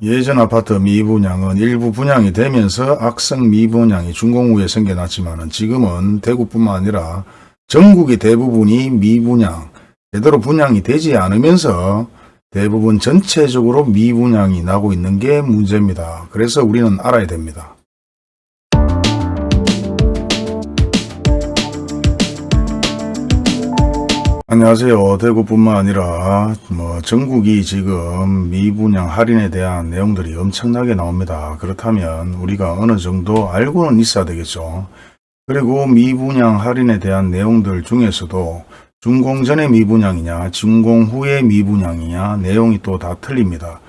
예전 아파트 미분양은 일부 분양이 되면서 악성 미분양이 준공 후에 생겨났지만 지금은 대구뿐만 아니라 전국의 대부분이 미분양, 제대로 분양이 되지 않으면서 대부분 전체적으로 미분양이 나고 있는 게 문제입니다. 그래서 우리는 알아야 됩니다. 안녕하세요. 대구뿐만 아니라 뭐 전국이 지금 미분양 할인에 대한 내용들이 엄청나게 나옵니다. 그렇다면 우리가 어느 정도 알고는 있어야 되겠죠. 그리고 미분양 할인에 대한 내용들 중에서도 준공 전의 미분양이냐 준공 후의 미분양이냐 내용이 또 다 틀립니다.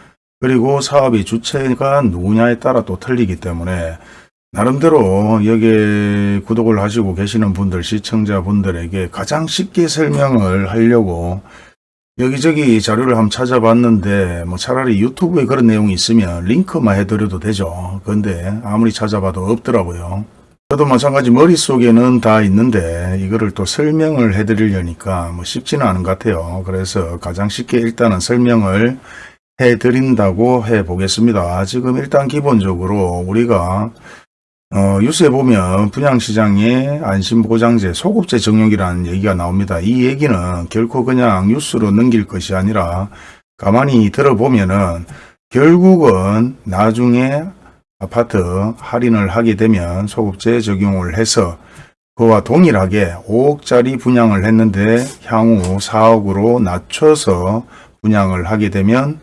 그리고 사업의 주체가 누구냐에 따라 또 틀리기 때문에 나름대로 여기에 구독을 하시고 계시는 분들, 시청자분들에게 가장 쉽게 설명을 하려고 여기저기 자료를 한번 찾아봤는데 뭐 차라리 유튜브에 그런 내용이 있으면 링크만 해드려도 되죠. 근데 아무리 찾아봐도 없더라고요. 저도 마찬가지 머릿속에는 다 있는데 이거를 또 설명을 해드리려니까 뭐 쉽지는 않은 것 같아요. 그래서 가장 쉽게 일단은 설명을 해드린다고 해보겠습니다. 지금 일단 기본적으로 우리가 어, 뉴스에 보면 분양시장의 안심보장제, 소급제 적용이라는 얘기가 나옵니다. 이 얘기는 결코 그냥 뉴스로 넘길 것이 아니라 가만히 들어보면 은 결국은 나중에 아파트 할인을 하게 되면 소급제 적용을 해서 그와 동일하게 5억짜리 분양을 했는데 향후 4억으로 낮춰서 분양을 하게 되면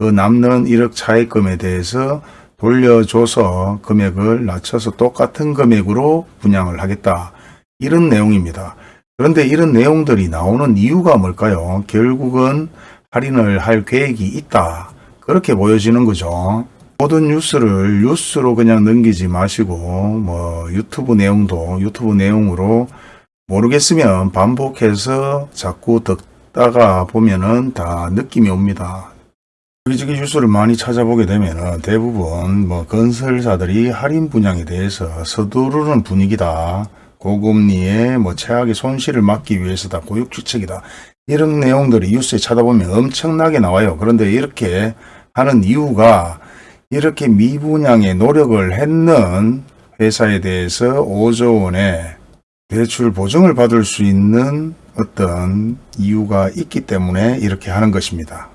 그 남는 1억 차입금에 대해서 돌려줘서 금액을 낮춰서 똑같은 금액으로 분양을 하겠다. 이런 내용입니다. 그런데 이런 내용들이 나오는 이유가 뭘까요? 결국은 할인을 할 계획이 있다. 그렇게 보여지는 거죠. 모든 뉴스를 뉴스로 그냥 넘기지 마시고 뭐 유튜브 내용도 유튜브 내용으로 모르겠으면 반복해서 자꾸 듣다가 보면은 다 느낌이 옵니다. 여기저기 뉴스를 많이 찾아보게 되면 대부분 뭐 건설사들이 할인 분양에 대해서 서두르는 분위기다. 고금리에 뭐 최악의 손실을 막기 위해서다. 고육주책이다. 이런 내용들이 뉴스에 찾아보면 엄청나게 나와요. 그런데 이렇게 하는 이유가 이렇게 미분양에 노력을 했는 회사에 대해서 5조 원의 대출 보증을 받을 수 있는 어떤 이유가 있기 때문에 이렇게 하는 것입니다.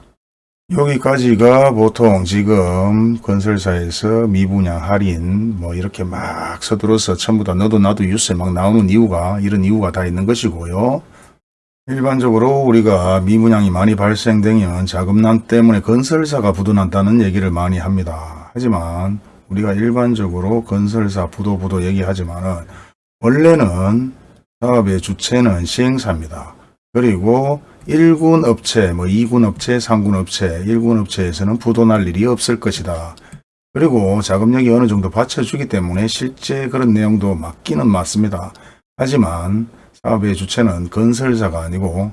여기까지가 보통 지금 건설사에서 미분양 할인 뭐 이렇게 막 서둘러서 전부 다 너도 나도 뉴스에 막 나오는 이유가 이런 이유가 다 있는 것이고요. 일반적으로 우리가 미분양이 많이 발생되면 자금난 때문에 건설사가 부도난다는 얘기를 많이 합니다. 하지만 우리가 일반적으로 건설사 부도 부도 얘기하지만 은 원래는 사업의 주체는 시행사입니다. 그리고 1군 업체, 뭐 2군 업체, 3군 업체, 1군 업체에서는 부도날 일이 없을 것이다. 그리고 자금력이 어느 정도 받쳐주기 때문에 실제 그런 내용도 맞기는 맞습니다. 하지만 사업의 주체는 건설사가 아니고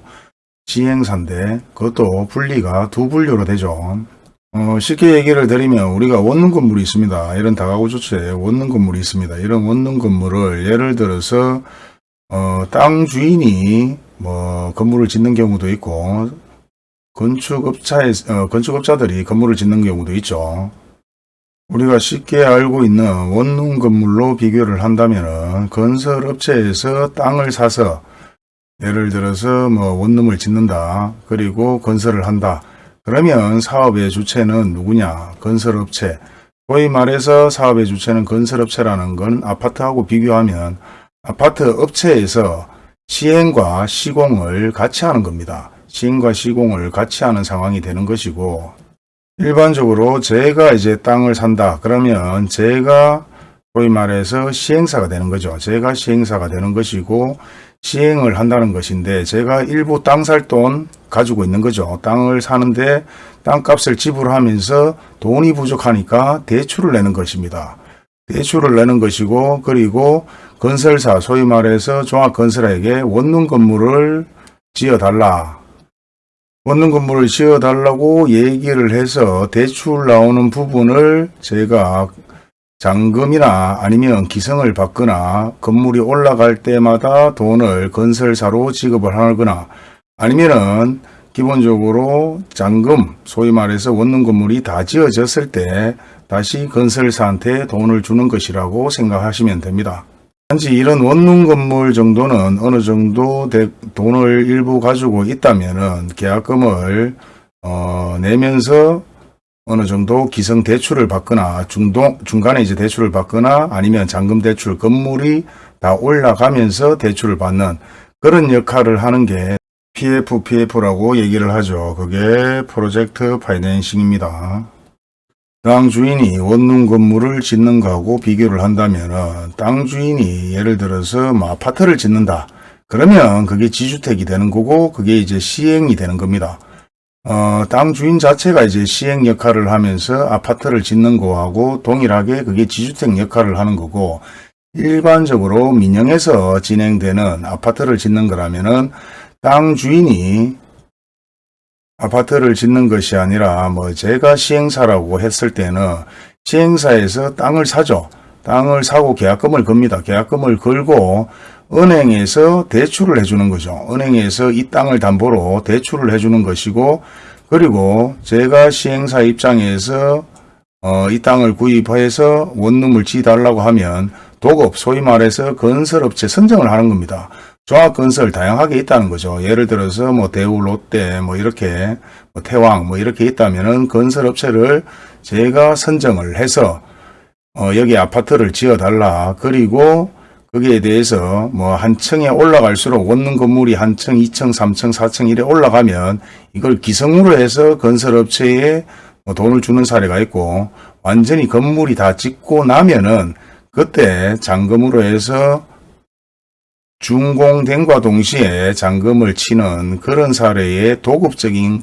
시행사인데 그것도 분리가 두 분류로 되죠. 어, 쉽게 얘기를 드리면 우리가 원룸 건물이 있습니다. 이런 다가구 주체에 원룸 건물이 있습니다. 이런 원룸 건물을 예를 들어서 어, 땅 주인이 뭐 건물을 짓는 경우도 있고 건축업자의 어, 건축업자들이 건물을 짓는 경우도 있죠. 우리가 쉽게 알고 있는 원룸 건물로 비교를 한다면 건설업체에서 땅을 사서 예를 들어서 뭐 원룸을 짓는다. 그리고 건설을 한다. 그러면 사업의 주체는 누구냐? 건설업체. 소위 말해서 사업의 주체는 건설업체라는 건 아파트하고 비교하면 아파트 업체에서 시행과 시공을 같이 하는 겁니다. 시행과 시공을 같이 하는 상황이 되는 것이고 일반적으로 제가 이제 땅을 산다 그러면 제가 소위 말해서 시행사가 되는 거죠. 제가 시행사가 되는 것이고 시행을 한다는 것인데 제가 일부 땅 살 돈 가지고 있는 거죠. 땅을 사는데 땅값을 지불하면서 돈이 부족하니까 대출을 내는 것입니다. 대출을 내는 것이고 그리고 건설사 소위 말해서 종합건설에게 원룸 건물을 지어달라. 원룸 건물을 지어달라고 얘기를 해서 대출 나오는 부분을 제가 잔금이나 아니면 기성을 받거나 건물이 올라갈 때마다 돈을 건설사로 지급을 하거나 아니면은 기본적으로 잔금, 소위 말해서 원룸 건물이 다 지어졌을 때 다시 건설사한테 돈을 주는 것이라고 생각하시면 됩니다. 단지 이런 원룸 건물 정도는 어느 정도 대- 돈을 일부 가지고 있다면은 계약금을 어, 내면서 어느 정도 기성 대출을 받거나 중동 중간에 이제 대출을 받거나 아니면 잔금 대출 건물이 다 올라가면서 대출을 받는 그런 역할을 하는 게 PFPF라고 얘기를 하죠. 그게 프로젝트 파이낸싱입니다. 땅 주인이 원룸 건물을 짓는 거하고 비교를 한다면 땅 주인이 예를 들어서 뭐 아파트를 짓는다. 그러면 그게 지주택이 되는 거고 그게 이제 시행이 되는 겁니다. 어, 땅 주인 자체가 이제 시행 역할을 하면서 아파트를 짓는 거하고 동일하게 그게 지주택 역할을 하는 거고 일반적으로 민영에서 진행되는 아파트를 짓는 거라면은 땅 주인이 아파트를 짓는 것이 아니라 뭐 제가 시행사라고 했을 때는 시행사에서 땅을 사죠. 땅을 사고 계약금을 겁니다. 계약금을 걸고 은행에서 대출을 해주는 거죠. 은행에서 이 땅을 담보로 대출을 해주는 것이고 그리고 제가 시행사 입장에서 어, 이 땅을 구입해서 원룸을 지달라고 하면 도급, 소위 말해서 건설업체 선정을 하는 겁니다. 종합건설 다양하게 있다는 거죠. 예를 들어서 뭐 대우, 롯데, 뭐 이렇게 뭐 태왕, 뭐 이렇게 있다면은 건설업체를 제가 선정을 해서 어, 여기 아파트를 지어달라. 그리고 거기에 대해서 뭐 한 층에 올라갈수록 원룸 건물이 한 층, 2층, 3층, 4층 이래 올라가면 이걸 기성으로 해서 건설업체에 뭐 돈을 주는 사례가 있고 완전히 건물이 다 짓고 나면은 그때 잔금으로 해서 준공된과 동시에 잔금을 치는 그런 사례의 도급적인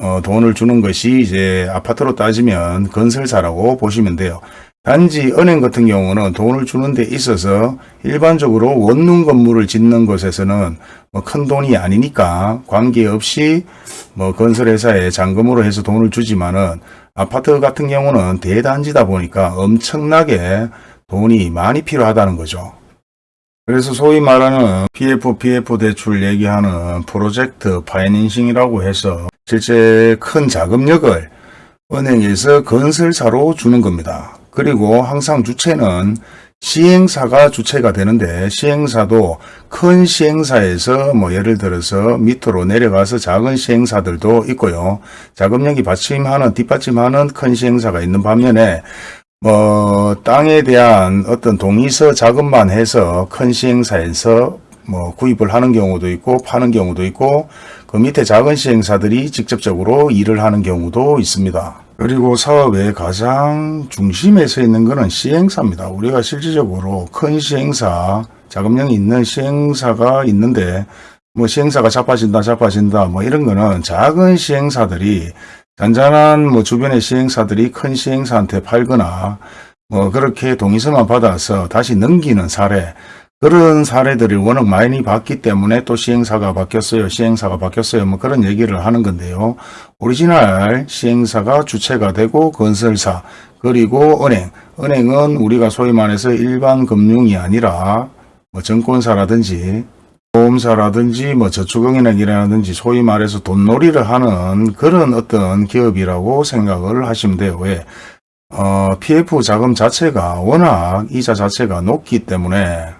어, 돈을 주는 것이 이제 아파트로 따지면 건설사라고 보시면 돼요. 단지 은행 같은 경우는 돈을 주는 데 있어서 일반적으로 원룸 건물을 짓는 것에서는 뭐 큰 돈이 아니니까 관계없이 뭐 건설회사에 잔금으로 해서 돈을 주지만은 아파트 같은 경우는 대단지다 보니까 엄청나게 돈이 많이 필요하다는 거죠. 그래서 소위 말하는 PF, PF 대출 얘기하는 프로젝트 파이낸싱이라고 해서 실제 큰 자금력을 은행에서 건설사로 주는 겁니다. 그리고 항상 주체는 시행사가 주체가 되는데 시행사도 큰 시행사에서 뭐 예를 들어서 밑으로 내려가서 작은 시행사들도 있고요. 자금력이 받침하는 뒷받침하는 큰 시행사가 있는 반면에 뭐 땅에 대한 어떤 동의서 자금만 해서 큰 시행사에서 뭐 구입을 하는 경우도 있고 파는 경우도 있고 그 밑에 작은 시행사들이 직접적으로 일을 하는 경우도 있습니다. 그리고 사업의 가장 중심에 서 있는 것은 시행사입니다. 우리가 실질적으로 큰 시행사, 자금력이 있는 시행사가 있는데 뭐 시행사가 자빠진다 자빠진다 뭐 이런 거는 작은 시행사들이 잔잔한 뭐 주변의 시행사들이 큰 시행사한테 팔거나 뭐 그렇게 동의서만 받아서 다시 넘기는 사례 그런 사례들이 워낙 많이 봤기 때문에 또 시행사가 바뀌었어요. 시행사가 바뀌었어요. 뭐 그런 얘기를 하는 건데요. 오리지널 시행사가 주체가 되고 건설사 그리고 은행. 은행은 우리가 소위 말해서 일반 금융이 아니라 뭐 증권사라든지 보험사라든지 뭐 저축은행이라든지 소위 말해서 돈놀이를 하는 그런 어떤 기업이라고 생각을 하시면 돼요. 왜? 어, PF 자금 자체가 워낙 이자 자체가 높기 때문에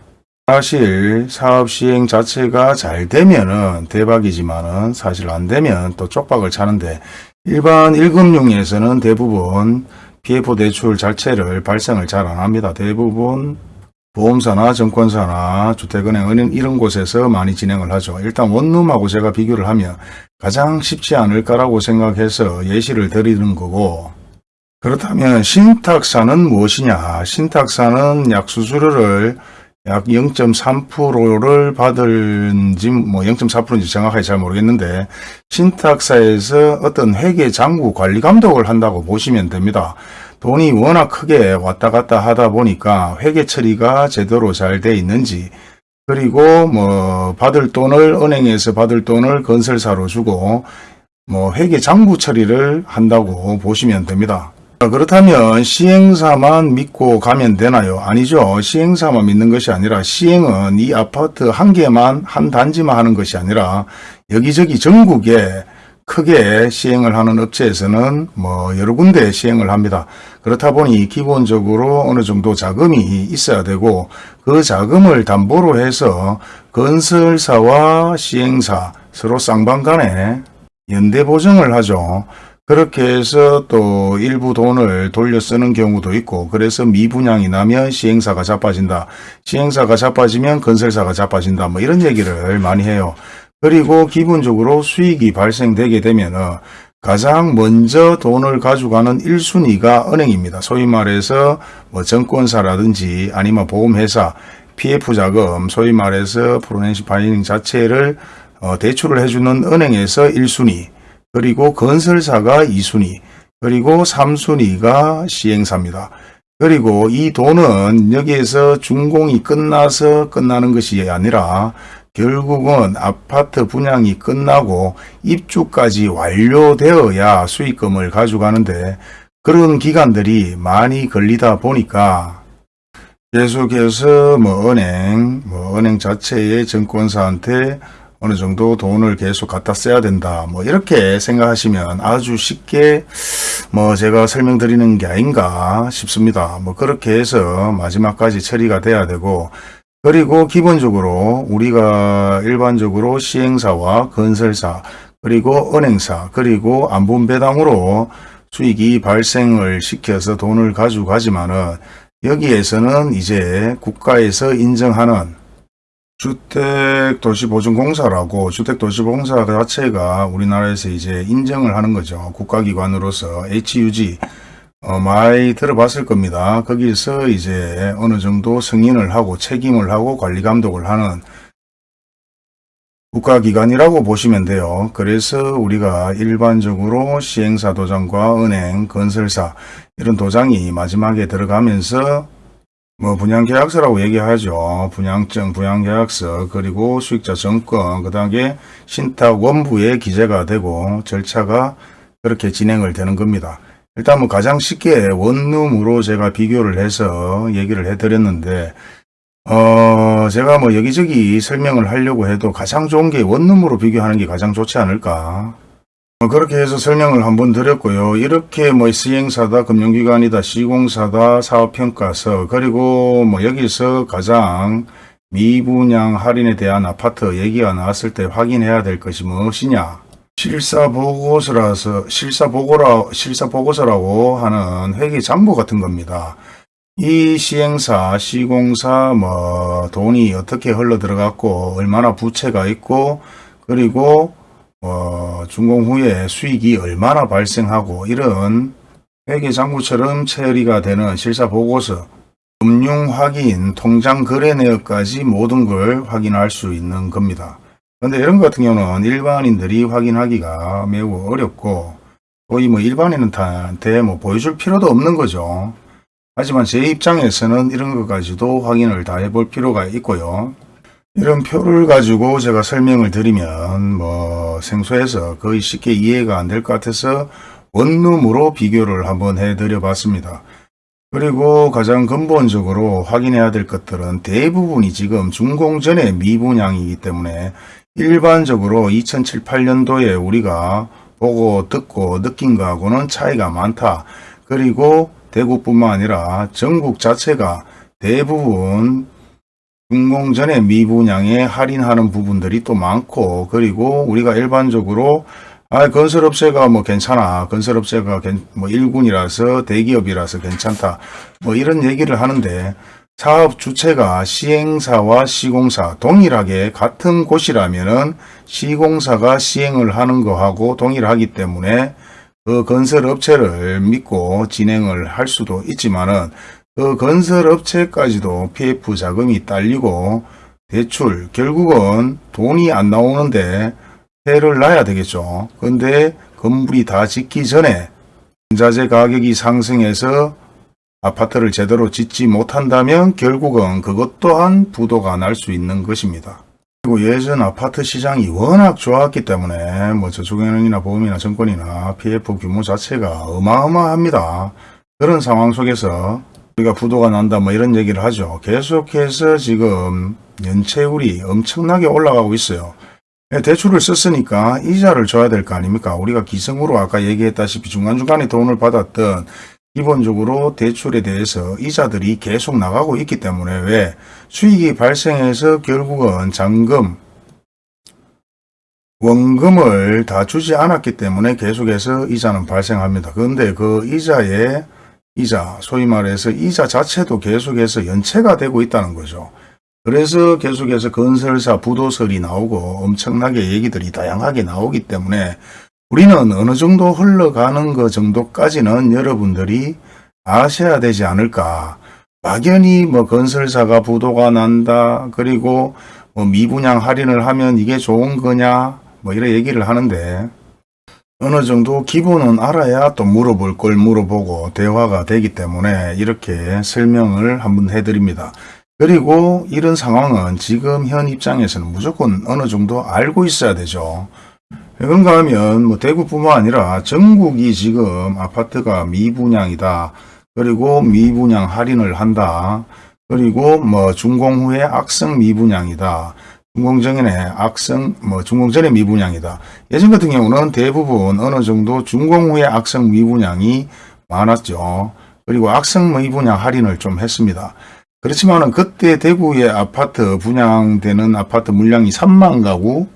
사실 사업 시행 자체가 잘 되면은 대박이지만은 사실 안 되면 또 쪽박을 차는데 일반 1금융에서는 대부분 PF 대출 자체를 발생을 잘 안 합니다. 대부분 보험사나 증권사나 주택은행, 은행 이런 곳에서 많이 진행을 하죠. 일단 원룸하고 제가 비교를 하면 가장 쉽지 않을까라고 생각해서 예시를 드리는 거고 그렇다면 신탁사는 무엇이냐? 신탁사는 약 수수료를 약 0.3%를 받을지 뭐 0.4%인지 정확하게 잘 모르겠는데 신탁사에서 어떤 회계 장부 관리 감독을 한다고 보시면 됩니다. 돈이 워낙 크게 왔다 갔다 하다 보니까 회계 처리가 제대로 잘 돼 있는지 그리고 뭐 받을 돈을 은행에서 받을 돈을 건설사로 주고 뭐 회계 장부 처리를 한다고 보시면 됩니다. 그렇다면 시행사만 믿고 가면 되나요? 아니죠. 시행사만 믿는 것이 아니라 시행은 이 아파트 한 개만 한 단지만 하는 것이 아니라 여기저기 전국에 크게 시행을 하는 업체에서는 뭐 여러 군데 시행을 합니다. 그렇다 보니 기본적으로 어느 정도 자금이 있어야 되고 그 자금을 담보로 해서 건설사와 시행사 서로 쌍방 간에 연대 보증을 하죠. 그렇게 해서 또 일부 돈을 돌려 쓰는 경우도 있고 그래서 미분양이 나면 시행사가 자빠진다. 시행사가 자빠지면 건설사가 자빠진다. 뭐 이런 얘기를 많이 해요. 그리고 기본적으로 수익이 발생되게 되면 가장 먼저 돈을 가져가는 1순위가 은행입니다. 소위 말해서 뭐 증권사라든지 아니면 보험회사, PF 자금, 소위 말해서 프로넨시 파이닝 자체를 어, 대출을 해주는 은행에서 1순위, 그리고 건설사가 2순위, 그리고 3순위가 시행사입니다. 그리고 이 돈은 여기에서 준공이 끝나서 끝나는 것이 아니라 결국은 아파트 분양이 끝나고 입주까지 완료되어야 수익금을 가져가는데 그런 기간들이 많이 걸리다 보니까 계속해서 뭐 은행, 뭐 은행 자체의 증권사한테 어느 정도 돈을 계속 갖다 써야 된다. 뭐 이렇게 생각하시면 아주 쉽게 뭐 제가 설명드리는 게 아닌가 싶습니다. 뭐 그렇게 해서 마지막까지 처리가 돼야 되고 그리고 기본적으로 우리가 일반적으로 시행사와 건설사 그리고 은행사 그리고 안분배당으로 수익이 발생을 시켜서 돈을 가져가지만은 여기에서는 이제 국가에서 인정하는 주택도시보증공사라고 주택도시보증공사 자체가 우리나라에서 이제 인정을 하는 거죠. 국가기관으로서 HUG 어, 많이 들어봤을 겁니다. 거기서 이제 어느 정도 승인을 하고 책임을 하고 관리 감독을 하는 국가기관이라고 보시면 돼요. 그래서 우리가 일반적으로 시행사 도장과 은행, 건설사 이런 도장이 마지막에 들어가면서 뭐 분양계약서라고 얘기하죠. 분양증, 분양계약서, 그리고 수익자 정권, 그 다음에 신탁 원부에 기재가 되고 절차가 그렇게 진행을 되는 겁니다. 일단 뭐 가장 쉽게 원룸으로 제가 비교를 해서 얘기를 해드렸는데 어 제가 뭐 여기저기 설명을 하려고 해도 가장 좋은 게 원룸으로 비교하는 게 가장 좋지 않을까 어, 그렇게 해서 설명을 한번 드렸고요. 이렇게 뭐 시행사다, 금융기관이다, 시공사다, 사업평가서, 그리고 뭐 여기서 가장 미분양 할인에 대한 아파트 얘기가 나왔을 때 확인해야 될 것이 무엇이냐. 실사보고서라서, 실사보고라, 실사보고서라고 하는 회계 장부 같은 겁니다. 이 시행사, 시공사, 뭐, 돈이 어떻게 흘러 들어갔고, 얼마나 부채가 있고, 그리고 어, 준공 후에 수익이 얼마나 발생하고 이런 회계 장부처럼 처리가 되는 실사 보고서, 금융 확인, 통장 거래 내역까지 모든 걸 확인할 수 있는 겁니다. 그런데 이런 것 같은 경우는 일반인들이 확인하기가 매우 어렵고 거의 뭐 일반인한테 뭐 보여줄 필요도 없는 거죠. 하지만 제 입장에서는 이런 것까지도 확인을 다 해볼 필요가 있고요. 이런 표를 가지고 제가 설명을 드리면 뭐 생소해서 거의 쉽게 이해가 안 될 것 같아서 원룸으로 비교를 한번 해드려 봤습니다. 그리고 가장 근본적으로 확인해야 될 것들은 대부분이 지금 준공 전에 미분양이기 때문에 일반적으로 2007, 8년도에 우리가 보고 듣고 느낀 거하고는 차이가 많다. 그리고 대구뿐만 아니라 전국 자체가 대부분 준공 전에 미분양에 할인하는 부분들이 또 많고 그리고 우리가 일반적으로 아 건설업체가 뭐 괜찮아 건설업체가 뭐 1군이라서 대기업이라서 괜찮다 뭐 이런 얘기를 하는데 사업 주체가 시행사와 시공사 동일하게 같은 곳이라면은 시공사가 시행을 하는 거하고 동일하기 때문에 그 건설업체를 믿고 진행을 할 수도 있지만 은 그 건설업체까지도 PF 자금이 딸리고 대출 결국은 돈이 안 나오는데 해를 놔야 되겠죠. 근데 건물이 다 짓기 전에 전자재 가격이 상승해서 아파트를 제대로 짓지 못한다면 결국은 그것 또한 부도가 날 수 있는 것입니다. 그리고 예전 아파트 시장이 워낙 좋았기 때문에 뭐 저축은행이나 보험이나 증권이나 PF 규모 자체가 어마어마합니다. 그런 상황 속에서 우리가 부도가 난다 뭐 이런 얘기를 하죠. 계속해서 지금 연체율이 엄청나게 올라가고 있어요. 예, 대출을 썼으니까 이자를 줘야 될 거 아닙니까? 우리가 기성으로 아까 얘기했다시피 중간중간에 돈을 받았던 기본적으로 대출에 대해서 이자들이 계속 나가고 있기 때문에 왜 수익이 발생해서 결국은 잔금, 원금을 다 주지 않았기 때문에 계속해서 이자는 발생합니다. 그런데 그 이자의 이자, 소위 말해서 이자 자체도 계속해서 연체가 되고 있다는 거죠. 그래서 계속해서 건설사 부도설이 나오고 엄청나게 얘기들이 다양하게 나오기 때문에 우리는 어느 정도 흘러가는 것 정도까지는 여러분들이 아셔야 되지 않을까. 막연히 뭐 건설사가 부도가 난다. 그리고 뭐 미분양 할인을 하면 이게 좋은 거냐. 뭐 이런 얘기를 하는데 어느 정도 기본은 알아야 또 물어볼 걸 물어보고 대화가 되기 때문에 이렇게 설명을 한번 해드립니다. 그리고 이런 상황은 지금 현 입장에서는 무조건 어느 정도 알고 있어야 되죠. 그런가 하면 뭐 대구뿐만 아니라 전국이 지금 아파트가 미분양이다. 그리고 미분양 할인을 한다. 그리고 뭐 준공 후에 악성 미분양이다. 준공 전에 악성 뭐 준공 전에 미분양이다. 예전 같은 경우는 대부분 어느 정도 준공 후에 악성 미분양이 많았죠. 그리고 악성 미분양 할인을 좀 했습니다. 그렇지만은 그때 대구의 아파트 분양되는 아파트 물량이 3만 가구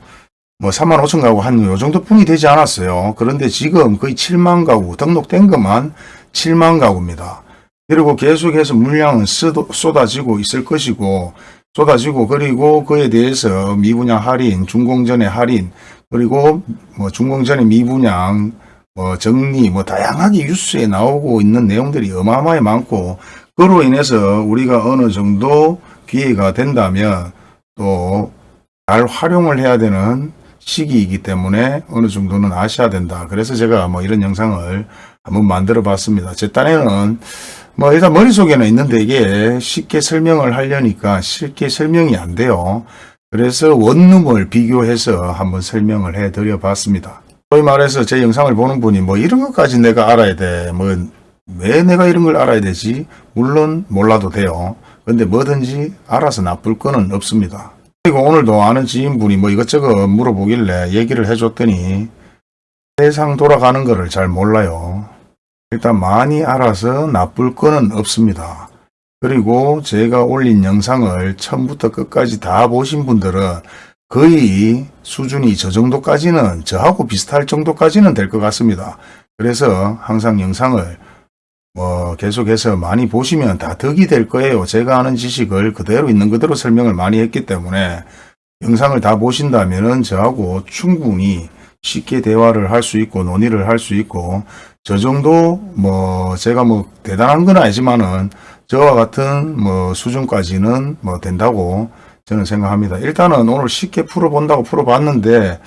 뭐 3만 5천 가구 한 요 정도 뿐이 되지 않았어요. 그런데 지금 거의 7만 가구 등록된 것만 7만 가구입니다. 그리고 계속해서 물량은 쏟- 쏟아지고 있을 것이고 쏟아지고 그리고 그에 대해서 미분양 할인, 준공전의 할인 그리고 뭐 준공전의 미분양 뭐 정리 뭐 다양하게 뉴스에 나오고 있는 내용들이 어마어마하게 많고 그로 인해서 우리가 어느 정도 기회가 된다면 또 잘 활용을 해야 되는 시기이기 때문에 어느 정도는 아셔야 된다. 그래서 제가 뭐 이런 영상을 한번 만들어 봤습니다. 제 딴에는 뭐 일단 머릿속에는 있는데 이게 쉽게 설명을 하려니까 쉽게 설명이 안 돼요. 그래서 원룸을 비교해서 한번 설명을 해 드려 봤습니다. 소위 말해서 제 영상을 보는 분이 뭐 이런 것까지 내가 알아야 돼. 뭐 왜 내가 이런 걸 알아야 되지? 물론 몰라도 돼요. 근데 뭐든지 알아서 나쁠 거는 없습니다. 그리고 오늘도 아는 지인분이 뭐 이것저것 물어보길래 얘기를 해줬더니 세상 돌아가는 거를 잘 몰라요. 일단 많이 알아서 나쁠 거는 없습니다. 그리고 제가 올린 영상을 처음부터 끝까지 다 보신 분들은 거의 수준이 저 정도까지는 저하고 비슷할 정도까지는 될 것 같습니다. 그래서 항상 영상을 뭐 계속해서 많이 보시면 다 덕이 될 거예요. 제가 아는 지식을 그대로 있는 그대로 설명을 많이 했기 때문에 영상을 다 보신다면 은 저하고 충분히 쉽게 대화를 할 수 있고 논의를 할 수 있고 저 정도 뭐 제가 뭐 대단한 건 아니지만은 저와 같은 뭐 수준까지는 뭐 된다고 저는 생각합니다. 일단은 오늘 쉽게 풀어본다고 풀어봤는데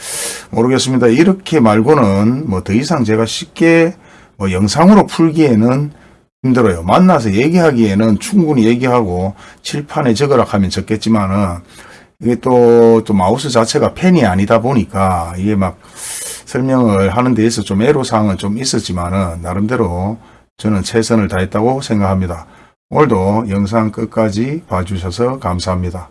모르겠습니다. 이렇게 말고는 뭐 더 이상 제가 쉽게 뭐 영상으로 풀기에는 힘들어요. 만나서 얘기하기에는 충분히 얘기하고 칠판에 적으라 하면 적겠지만은 이게 또, 또 마우스 자체가 펜이 아니다 보니까 이게 막 설명을 하는 데 있어 좀 애로사항은 좀 있었지만은 나름대로 저는 최선을 다했다고 생각합니다. 오늘도 영상 끝까지 봐주셔서 감사합니다.